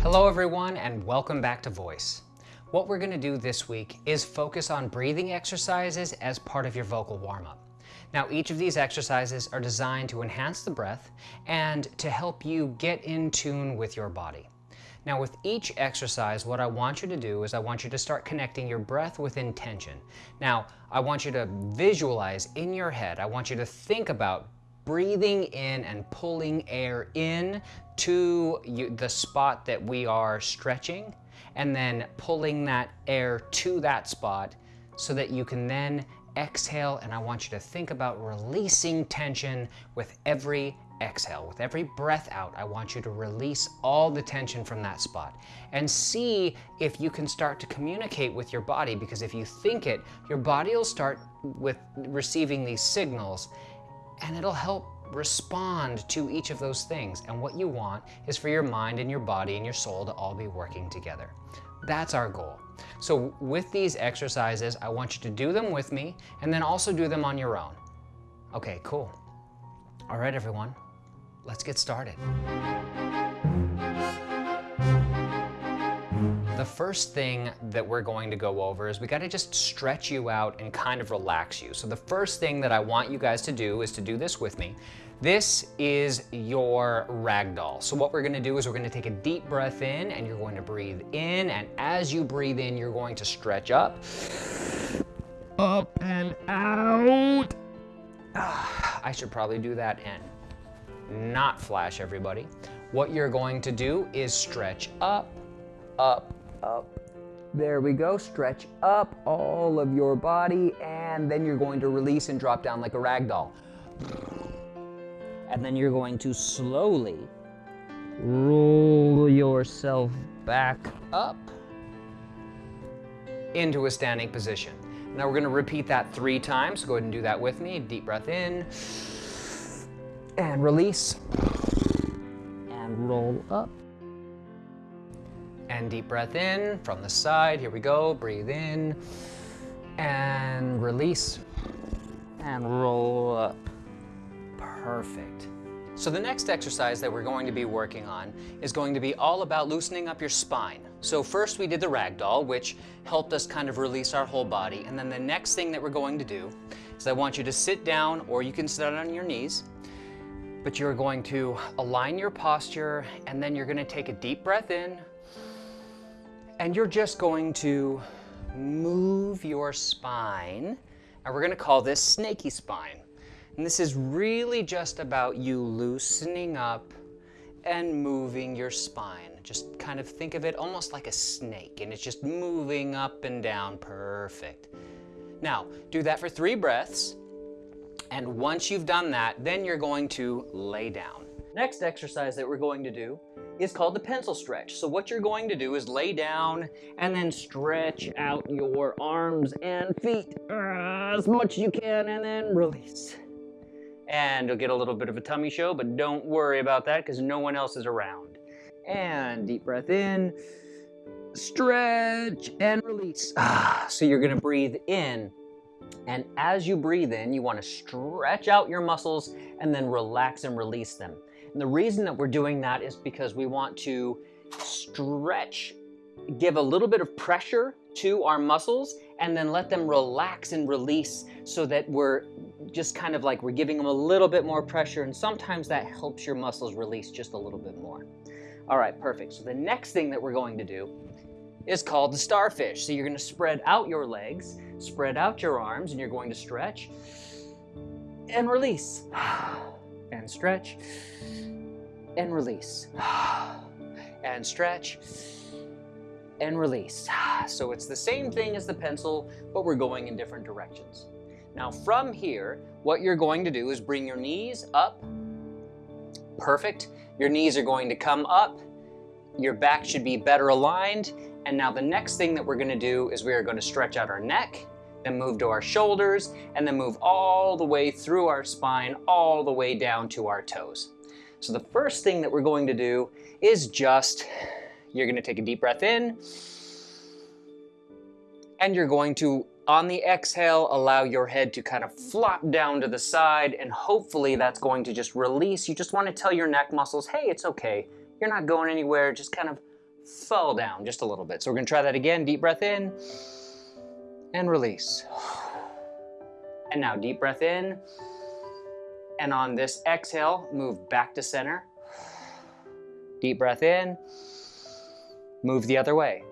Hello everyone and welcome back to Voice. What we're gonna do this week is focus on breathing exercises as part of your vocal warm-up. Now each of these exercises are designed to enhance the breath and to help you get in tune with your body. Now with each exercise, what I want you to do is I want you to start connecting your breath with intention. Now, I want you to visualize in your head, I want you to think about breathing in and pulling air in to you, the spot that we are stretching, and then pulling that air to that spot so that you can then exhale, and I want you to think about releasing tension with every exhale. With every breath out, I want you to release all the tension from that spot and see if you can start to communicate with your body because if you think it, your body will start with receiving these signals and it'll help respond to each of those things. And what you want is for your mind and your body and your soul to all be working together. That's our goal. So with these exercises, I want you to do them with me and then also do them on your own. Okay, cool. All right, everyone, let's get started. The first thing that we're going to go over is we got to just stretch you out and kind of relax you. So the first thing that I want you guys to do is to do this with me. This is your ragdoll. So what we're gonna do is we're gonna take a deep breath in and you're going to breathe in and as you breathe in, you're going to stretch up, up and out. Ah, I should probably do that and not flash everybody. What you're going to do is stretch up, up, up. There we go, stretch up all of your body and then you're going to release and drop down like a rag doll. And then you're going to slowly roll yourself back up into a standing position. Now we're gonna repeat that three times. Go ahead and do that with me. Deep breath in and release and roll up and deep breath in from the side. Here we go. Breathe in and release and roll up. Perfect. So the next exercise that we're going to be working on is going to be all about loosening up your spine. So first we did the ragdoll, which helped us kind of release our whole body. And then the next thing that we're going to do is I want you to sit down or you can sit down on your knees, but you're going to align your posture and then you're gonna take a deep breath in and you're just going to move your spine, and we're gonna call this snaky spine. And this is really just about you loosening up and moving your spine. Just kind of think of it almost like a snake, and it's just moving up and down, perfect. Now, do that for three breaths, and once you've done that, then you're going to lay down. Next exercise that we're going to do is called the pencil stretch. So what you're going to do is lay down and then stretch out your arms and feet as much as you can and then release. And you'll get a little bit of a tummy show, but don't worry about that because no one else is around. And deep breath in, stretch and release. Ah, so you're gonna breathe in and as you breathe in, you wanna stretch out your muscles and then relax and release them. And the reason that we're doing that is because we want to stretch, give a little bit of pressure to our muscles and then let them relax and release so that we're just kind of like we're giving them a little bit more pressure and sometimes that helps your muscles release just a little bit more. All right, perfect. So the next thing that we're going to do is called the starfish. So you're gonna spread out your legs, spread out your arms, and you're going to stretch and release and stretch and release and stretch and release. So it's the same thing as the pencil, but we're going in different directions. Now from here, what you're going to do is bring your knees up. Perfect. Your knees are going to come up. Your back should be better aligned. And now the next thing that we're gonna do is we are gonna stretch out our neck, then move to our shoulders, and then move all the way through our spine, all the way down to our toes. So the first thing that we're going to do is just, you're gonna take a deep breath in, and you're going to on the exhale, allow your head to kind of flop down to the side and hopefully that's going to just release. You just want to tell your neck muscles, hey, it's okay. You're not going anywhere. Just kind of fall down just a little bit. So we're gonna try that again. Deep breath in and release. And now deep breath in. And on this exhale, move back to center. Deep breath in, move the other way.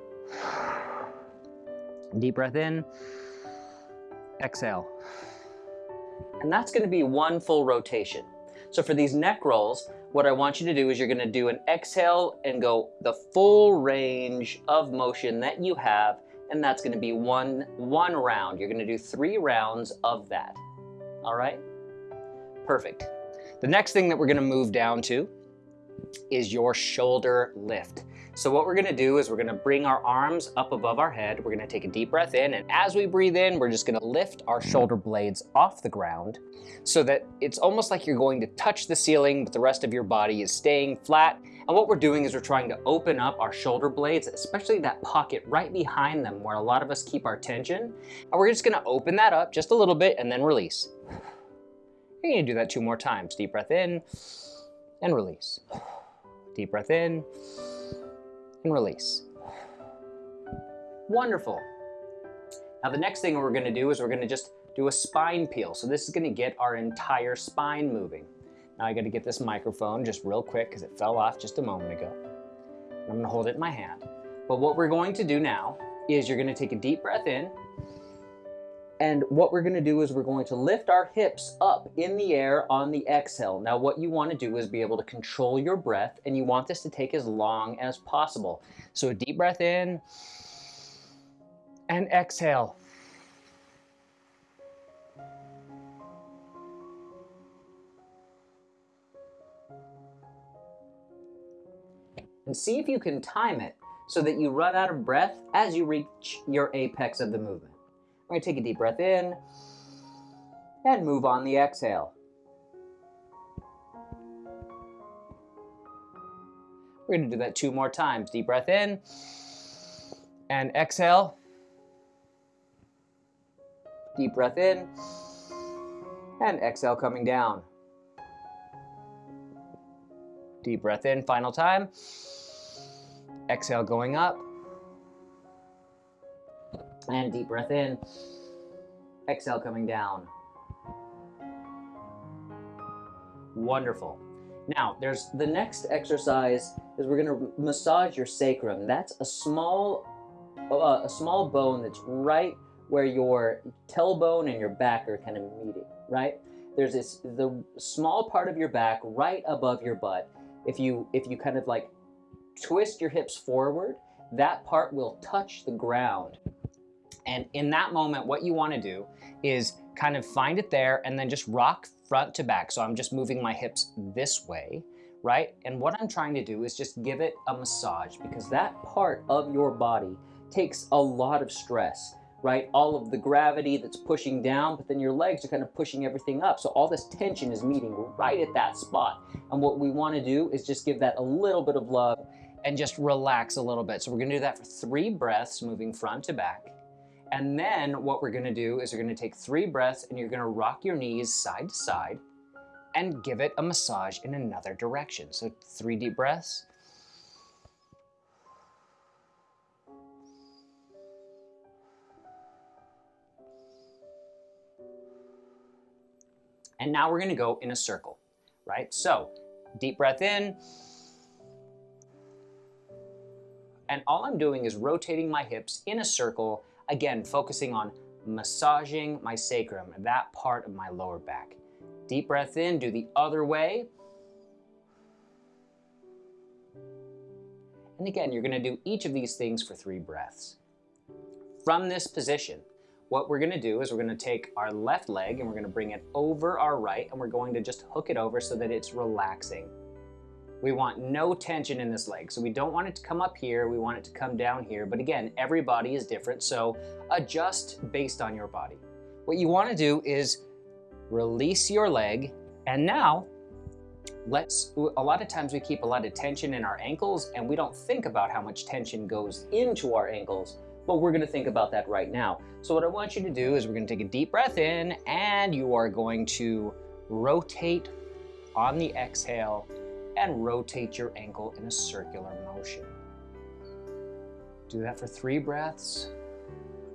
Deep breath in, exhale. And that's gonna be one full rotation. So for these neck rolls, what I want you to do is you're gonna do an exhale and go the full range of motion that you have, and that's gonna be one, one round. You're gonna do three rounds of that, all right? Perfect. The next thing that we're gonna move down to is your shoulder lift. So what we're gonna do is we're gonna bring our arms up above our head. We're gonna take a deep breath in, and as we breathe in, we're just gonna lift our shoulder blades off the ground so that it's almost like you're going to touch the ceiling, but the rest of your body is staying flat. And what we're doing is we're trying to open up our shoulder blades, especially that pocket right behind them where a lot of us keep our tension. And we're just gonna open that up just a little bit and then release. You're gonna do that two more times. Deep breath in and release. Deep breath in and release. Wonderful. Now the next thing we're gonna do is we're gonna just do a spine peel. So this is gonna get our entire spine moving. Now I gotta get this microphone just real quick because it fell off just a moment ago. I'm gonna hold it in my hand. But what we're going to do now is you're gonna take a deep breath in and what we're gonna do is we're going to lift our hips up in the air on the exhale. Now what you wanna do is be able to control your breath and you want this to take as long as possible. So a deep breath in and exhale. And see if you can time it so that you run out of breath as you reach your apex of the movement. We're to take a deep breath in and move on the exhale. We're to do that two more times. Deep breath in and exhale. Deep breath in and exhale coming down. Deep breath in, final time. Exhale going up. And deep breath in. Exhale coming down. Wonderful. Now, there's the next exercise is we're going to massage your sacrum. That's a small, uh, a small bone that's right where your tailbone and your back are kind of meeting, right? There's this the small part of your back right above your butt. If you if you kind of like twist your hips forward, that part will touch the ground. And in that moment, what you wanna do is kind of find it there and then just rock front to back. So I'm just moving my hips this way, right? And what I'm trying to do is just give it a massage because that part of your body takes a lot of stress, right? All of the gravity that's pushing down, but then your legs are kind of pushing everything up. So all this tension is meeting right at that spot. And what we wanna do is just give that a little bit of love and just relax a little bit. So we're gonna do that for three breaths, moving front to back. And then what we're gonna do is you're gonna take three breaths and you're gonna rock your knees side to side and give it a massage in another direction. So three deep breaths. And now we're gonna go in a circle, right? So deep breath in. And all I'm doing is rotating my hips in a circle Again, focusing on massaging my sacrum, that part of my lower back. Deep breath in, do the other way. And again, you're gonna do each of these things for three breaths. From this position, what we're gonna do is we're gonna take our left leg and we're gonna bring it over our right and we're going to just hook it over so that it's relaxing. We want no tension in this leg. So we don't want it to come up here. We want it to come down here. But again, every body is different. So adjust based on your body. What you want to do is release your leg. And now let's, a lot of times we keep a lot of tension in our ankles and we don't think about how much tension goes into our ankles. But we're gonna think about that right now. So what I want you to do is we're gonna take a deep breath in and you are going to rotate on the exhale and rotate your ankle in a circular motion. Do that for three breaths.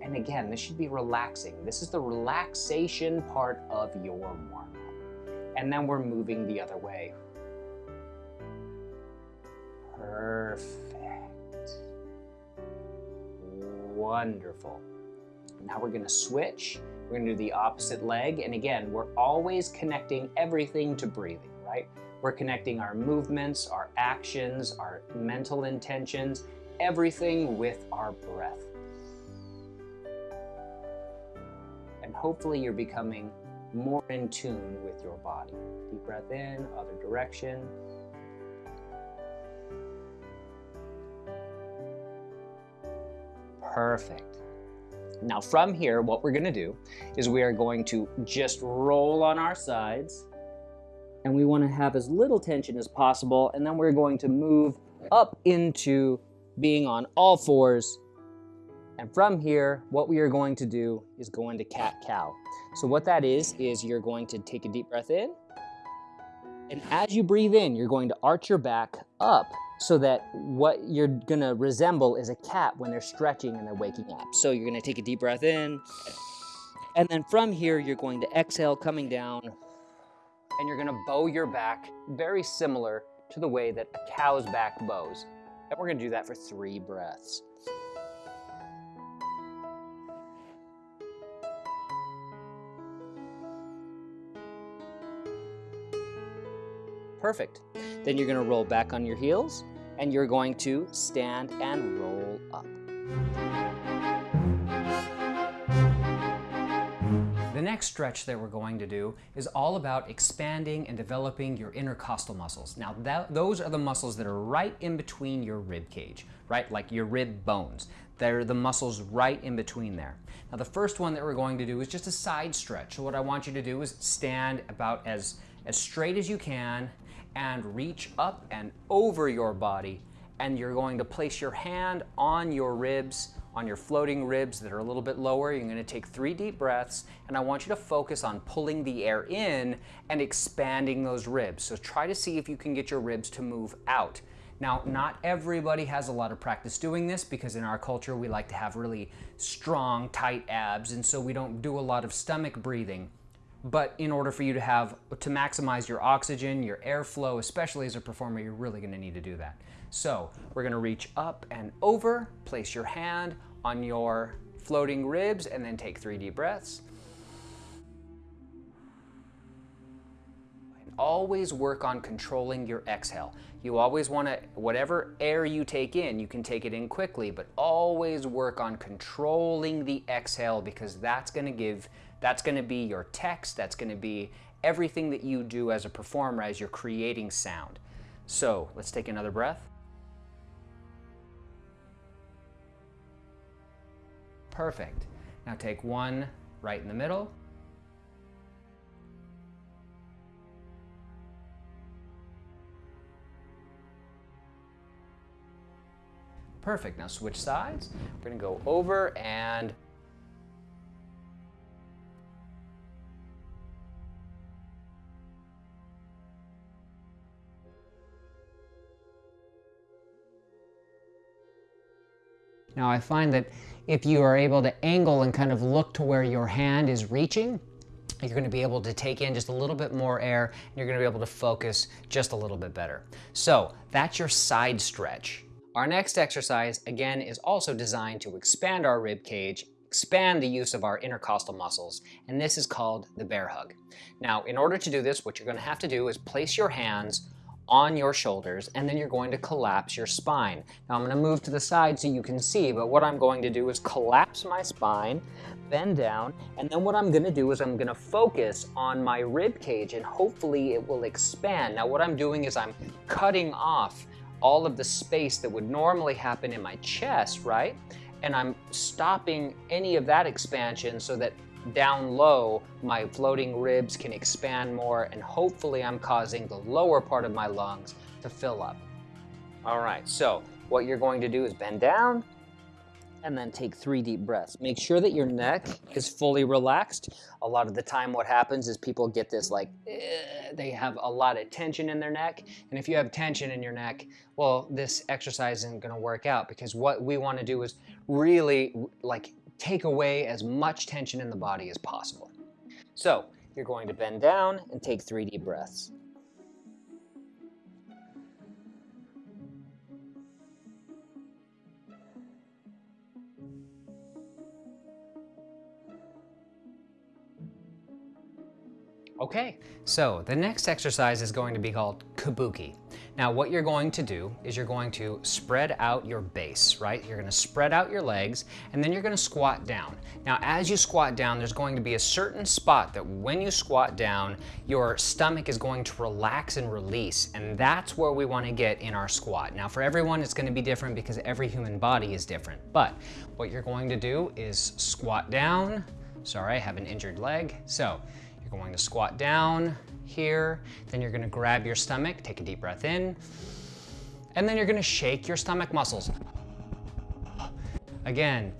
And again, this should be relaxing. This is the relaxation part of your warm-up. And then we're moving the other way. Perfect. Wonderful. Now we're gonna switch. We're gonna do the opposite leg. And again, we're always connecting everything to breathing, right? We're connecting our movements, our actions, our mental intentions, everything with our breath. And hopefully you're becoming more in tune with your body. Deep breath in, other direction. Perfect. Now from here, what we're gonna do is we are going to just roll on our sides and we wanna have as little tension as possible and then we're going to move up into being on all fours and from here, what we are going to do is go into cat-cow. So what that is, is you're going to take a deep breath in, and as you breathe in, you're going to arch your back up so that what you're gonna resemble is a cat when they're stretching and they're waking up. So you're gonna take a deep breath in, and then from here, you're going to exhale coming down, and you're gonna bow your back very similar to the way that a cow's back bows. And we're gonna do that for three breaths. Perfect. Then you're gonna roll back on your heels and you're going to stand and roll up. The next stretch that we're going to do is all about expanding and developing your intercostal muscles. Now that, those are the muscles that are right in between your rib cage, right? Like your rib bones. They're the muscles right in between there. Now the first one that we're going to do is just a side stretch. So what I want you to do is stand about as, as straight as you can and reach up and over your body and you're going to place your hand on your ribs, on your floating ribs that are a little bit lower. You're gonna take three deep breaths and I want you to focus on pulling the air in and expanding those ribs. So try to see if you can get your ribs to move out. Now, not everybody has a lot of practice doing this because in our culture we like to have really strong, tight abs and so we don't do a lot of stomach breathing. But in order for you to have, to maximize your oxygen, your airflow, especially as a performer, you're really gonna need to do that. So we're gonna reach up and over, place your hand on your floating ribs, and then take three deep breaths. And always work on controlling your exhale. You always wanna, whatever air you take in, you can take it in quickly, but always work on controlling the exhale because that's gonna give that's going to be your text. That's going to be everything that you do as a performer as you're creating sound. So let's take another breath. Perfect. Now take one right in the middle. Perfect. Now switch sides. We're going to go over and Now I find that if you are able to angle and kind of look to where your hand is reaching, you're going to be able to take in just a little bit more air and you're going to be able to focus just a little bit better. So that's your side stretch. Our next exercise, again, is also designed to expand our rib cage, expand the use of our intercostal muscles, and this is called the bear hug. Now, in order to do this, what you're going to have to do is place your hands on your shoulders and then you're going to collapse your spine. Now I'm going to move to the side so you can see, but what I'm going to do is collapse my spine, bend down, and then what I'm going to do is I'm going to focus on my rib cage and hopefully it will expand. Now what I'm doing is I'm cutting off all of the space that would normally happen in my chest, right? And I'm stopping any of that expansion so that down low, my floating ribs can expand more and hopefully I'm causing the lower part of my lungs to fill up. All right, so what you're going to do is bend down and then take three deep breaths. Make sure that your neck is fully relaxed. A lot of the time what happens is people get this like, eh, they have a lot of tension in their neck. And if you have tension in your neck, well, this exercise isn't gonna work out because what we wanna do is really like take away as much tension in the body as possible. So you're going to bend down and take three deep breaths. Okay, so the next exercise is going to be called kabuki. Now what you're going to do is you're going to spread out your base, right? You're gonna spread out your legs and then you're gonna squat down. Now as you squat down, there's going to be a certain spot that when you squat down, your stomach is going to relax and release and that's where we wanna get in our squat. Now for everyone, it's gonna be different because every human body is different. But what you're going to do is squat down. Sorry, I have an injured leg. So you're going to squat down here, then you're gonna grab your stomach, take a deep breath in, and then you're gonna shake your stomach muscles. Again.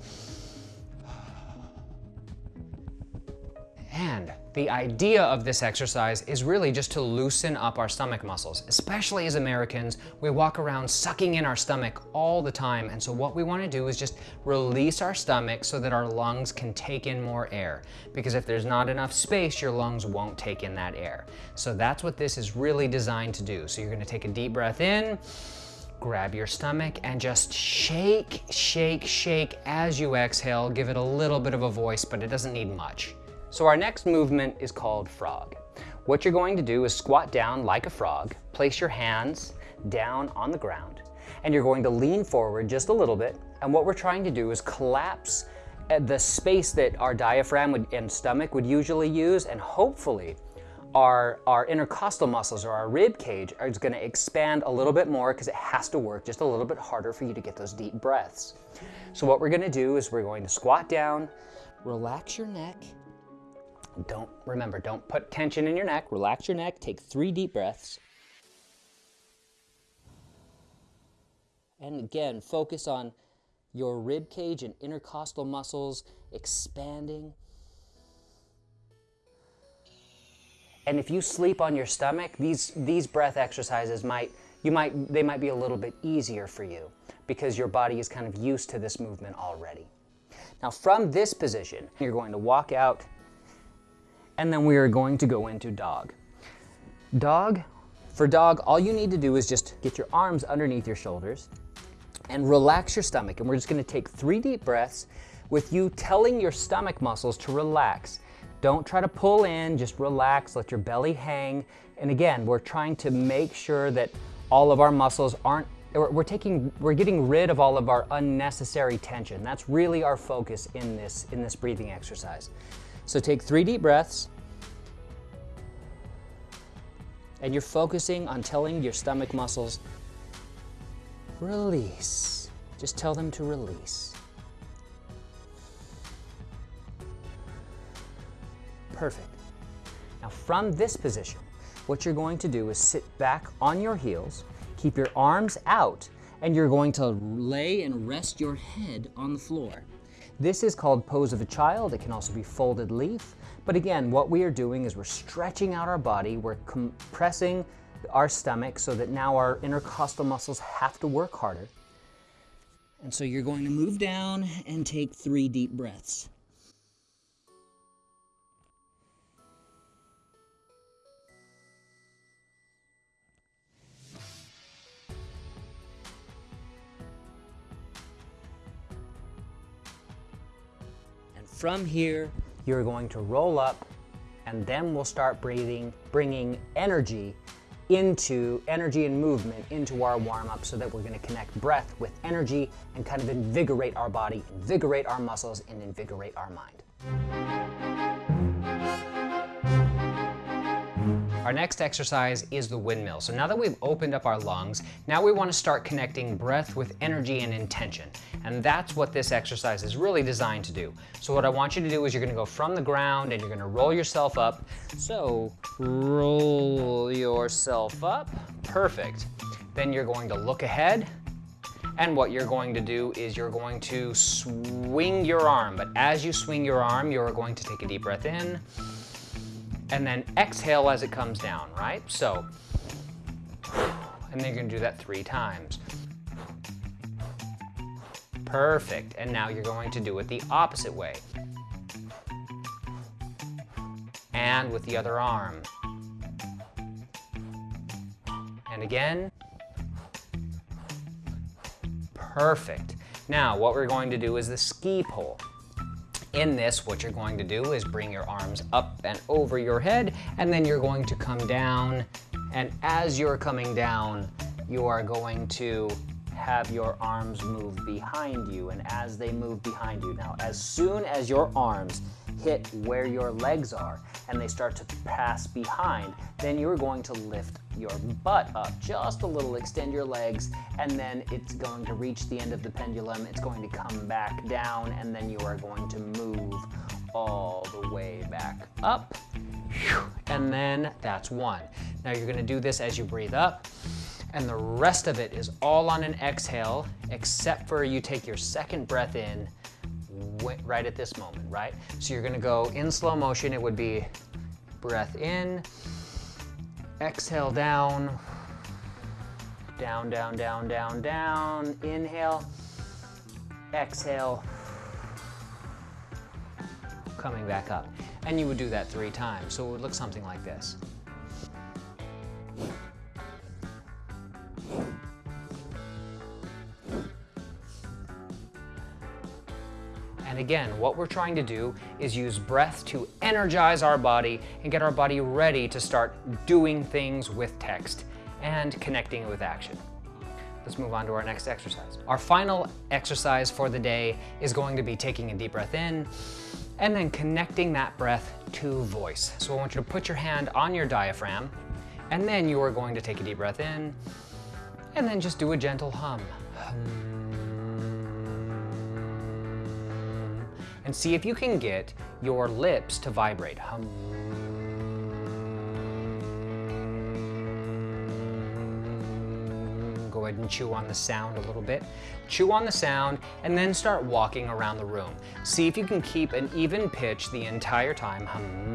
And the idea of this exercise is really just to loosen up our stomach muscles. Especially as Americans, we walk around sucking in our stomach all the time. And so what we wanna do is just release our stomach so that our lungs can take in more air. Because if there's not enough space, your lungs won't take in that air. So that's what this is really designed to do. So you're gonna take a deep breath in, grab your stomach and just shake, shake, shake as you exhale. Give it a little bit of a voice, but it doesn't need much. So our next movement is called frog. What you're going to do is squat down like a frog, place your hands down on the ground, and you're going to lean forward just a little bit. And what we're trying to do is collapse uh, the space that our diaphragm would, and stomach would usually use, and hopefully our, our intercostal muscles or our rib cage is gonna expand a little bit more because it has to work just a little bit harder for you to get those deep breaths. So what we're gonna do is we're going to squat down, relax your neck, don't, remember, don't put tension in your neck. Relax your neck. Take three deep breaths. And again, focus on your rib cage and intercostal muscles expanding. And if you sleep on your stomach, these, these breath exercises might, you might, they might be a little bit easier for you because your body is kind of used to this movement already. Now from this position, you're going to walk out and then we are going to go into dog. Dog, for dog, all you need to do is just get your arms underneath your shoulders and relax your stomach. And we're just gonna take three deep breaths with you telling your stomach muscles to relax. Don't try to pull in, just relax, let your belly hang. And again, we're trying to make sure that all of our muscles aren't, we're taking, we're getting rid of all of our unnecessary tension. That's really our focus in this, in this breathing exercise. So take three deep breaths. And you're focusing on telling your stomach muscles, release. Just tell them to release. Perfect. Now from this position, what you're going to do is sit back on your heels, keep your arms out, and you're going to lay and rest your head on the floor. This is called pose of a child. It can also be folded leaf. But again, what we are doing is we're stretching out our body, we're compressing our stomach so that now our intercostal muscles have to work harder. And so you're going to move down and take three deep breaths. From here, you're going to roll up and then we'll start breathing, bringing energy into energy and movement into our warm up so that we're going to connect breath with energy and kind of invigorate our body, invigorate our muscles, and invigorate our mind. Our next exercise is the windmill. So now that we've opened up our lungs, now we wanna start connecting breath with energy and intention. And that's what this exercise is really designed to do. So what I want you to do is you're gonna go from the ground and you're gonna roll yourself up. So roll yourself up, perfect. Then you're going to look ahead And what you're going to do is you're going to swing your arm. But as you swing your arm, you're going to take a deep breath in and then exhale as it comes down, right? So, and then you're gonna do that three times. Perfect, and now you're going to do it the opposite way. And with the other arm. And again. Perfect. Now, what we're going to do is the ski pole. In this, what you're going to do is bring your arms up and over your head, and then you're going to come down. And as you're coming down, you are going to have your arms move behind you. And as they move behind you, now, as soon as your arms hit where your legs are and they start to pass behind, then you're going to lift your butt up just a little, extend your legs, and then it's going to reach the end of the pendulum. It's going to come back down, and then you are going to move all the way back up. And then that's one. Now you're gonna do this as you breathe up, and the rest of it is all on an exhale, except for you take your second breath in right at this moment, right? So you're gonna go in slow motion, it would be breath in, Exhale down, down, down, down, down, down. Inhale, exhale, coming back up. And you would do that three times, so it would look something like this. Again, what we're trying to do is use breath to energize our body and get our body ready to start doing things with text and connecting it with action. Let's move on to our next exercise. Our final exercise for the day is going to be taking a deep breath in and then connecting that breath to voice. So I want you to put your hand on your diaphragm and then you are going to take a deep breath in and then just do a gentle hum. hum and see if you can get your lips to vibrate. Hum. Go ahead and chew on the sound a little bit. Chew on the sound and then start walking around the room. See if you can keep an even pitch the entire time. Hum.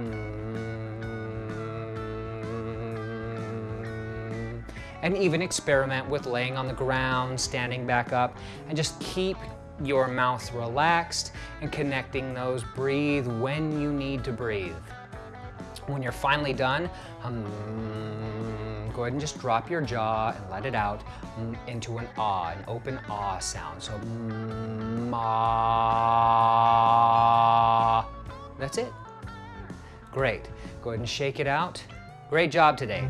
And even experiment with laying on the ground, standing back up, and just keep your mouth relaxed and connecting those. Breathe when you need to breathe. When you're finally done, um, go ahead and just drop your jaw and let it out um, into an ah, an open ah sound. So, um, ah. That's it. Great. Go ahead and shake it out. Great job today.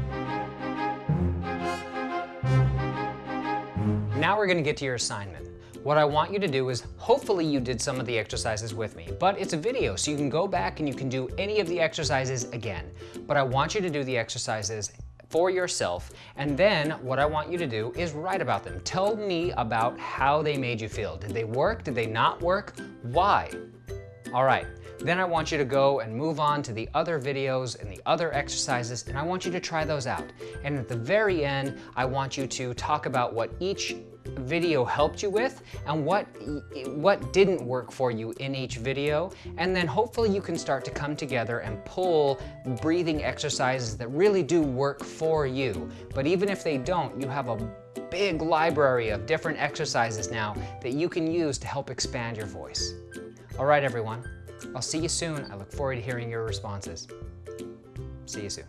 Now we're gonna get to your assignment. What I want you to do is, hopefully you did some of the exercises with me, but it's a video, so you can go back and you can do any of the exercises again. But I want you to do the exercises for yourself. And then what I want you to do is write about them. Tell me about how they made you feel. Did they work? Did they not work? Why? All right. Then I want you to go and move on to the other videos and the other exercises, and I want you to try those out. And at the very end, I want you to talk about what each video helped you with and what, what didn't work for you in each video. And then hopefully you can start to come together and pull breathing exercises that really do work for you. But even if they don't, you have a big library of different exercises now that you can use to help expand your voice. All right, everyone. I'll see you soon. I look forward to hearing your responses. See you soon.